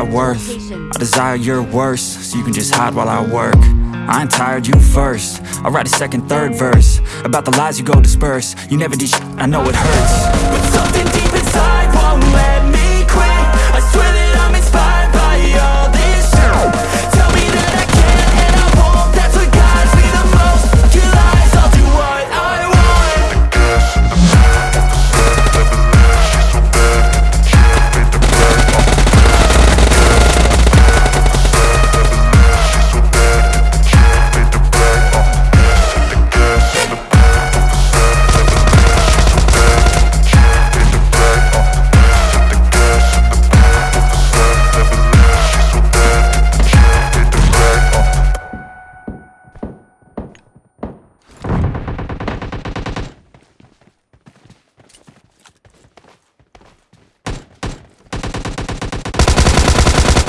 I worth. I desire your worst, so you can just hide while I work. I ain't tired, you first. I'll write a second, third verse. About the lies you go disperse. You never did shit, I know it hurts. But something deep